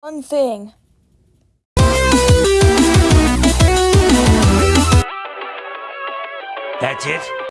One thing. That's it?